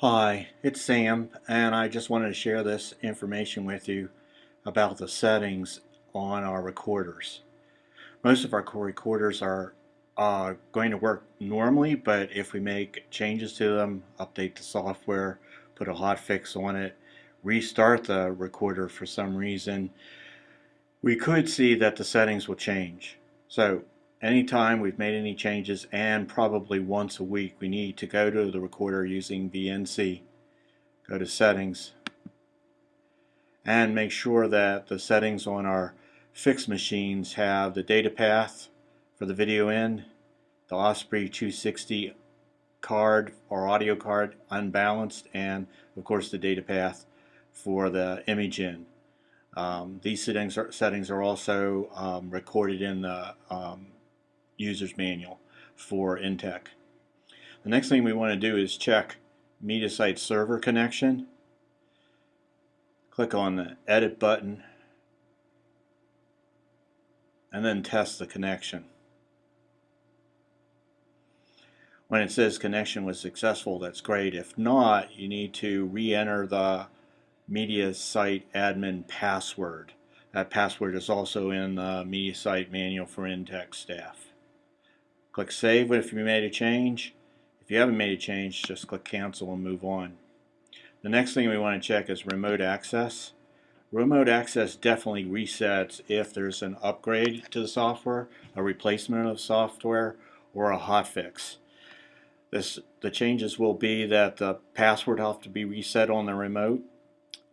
Hi, it's Sam and I just wanted to share this information with you about the settings on our recorders. Most of our core recorders are uh, going to work normally but if we make changes to them, update the software, put a hotfix on it, restart the recorder for some reason, we could see that the settings will change. So anytime we've made any changes and probably once a week we need to go to the recorder using VNC go to settings. And make sure that the settings on our fixed machines have the data path for the video in the Osprey 260 card or audio card unbalanced and of course the data path for the image in. Um, these settings are, settings are also um, recorded in the um, user's manual for Intech. The next thing we want to do is check MediaSite server connection. Click on the edit button and then test the connection. When it says connection was successful, that's great. If not, you need to re-enter the MediaSite admin password. That password is also in the MediaSite manual for Intech staff. Click Save if you made a change. If you haven't made a change, just click Cancel and move on. The next thing we want to check is Remote Access. Remote Access definitely resets if there's an upgrade to the software, a replacement of software, or a hotfix. This, the changes will be that the password have to be reset on the remote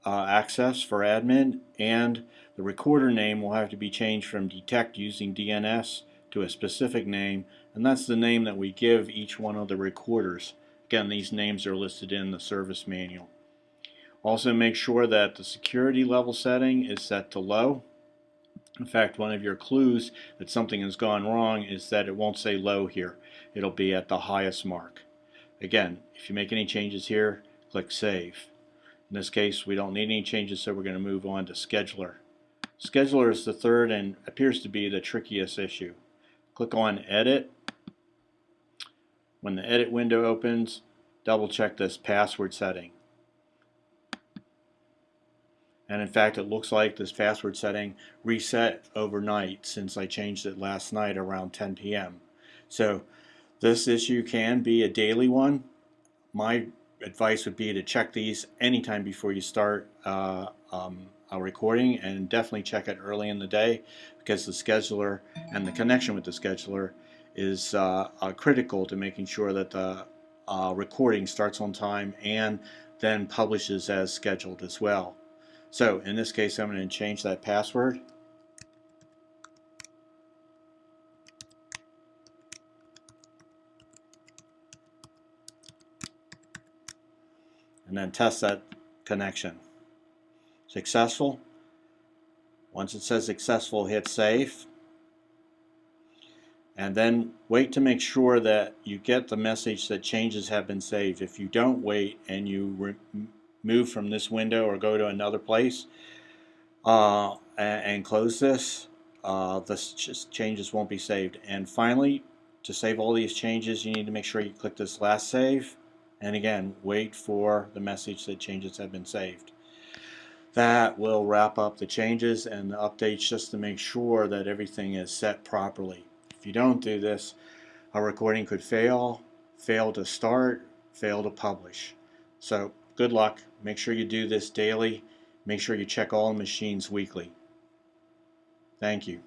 uh, access for admin and the recorder name will have to be changed from detect using DNS to a specific name and that's the name that we give each one of the recorders. Again, these names are listed in the service manual. Also make sure that the security level setting is set to low. In fact, one of your clues that something has gone wrong is that it won't say low here. It'll be at the highest mark. Again, if you make any changes here, click Save. In this case, we don't need any changes, so we're going to move on to Scheduler. Scheduler is the third and appears to be the trickiest issue. Click on Edit when the edit window opens, double check this password setting. And in fact, it looks like this password setting reset overnight since I changed it last night around 10 p.m. So this issue can be a daily one. My advice would be to check these anytime before you start uh, um, recording and definitely check it early in the day because the scheduler and the connection with the scheduler is uh, uh, critical to making sure that the uh, recording starts on time and then publishes as scheduled as well. So in this case I'm going to change that password. And then test that connection. Successful. Once it says successful, hit save and then wait to make sure that you get the message that changes have been saved. If you don't wait and you move from this window or go to another place uh, and, and, close this, uh, the changes won't be saved. And finally, to save all these changes, you need to make sure you click this last save. And again, wait for the message that changes have been saved. That will wrap up the changes and the updates just to make sure that everything is set properly. If you don't do this, a recording could fail, fail to start, fail to publish. So good luck. Make sure you do this daily. Make sure you check all machines weekly. Thank you.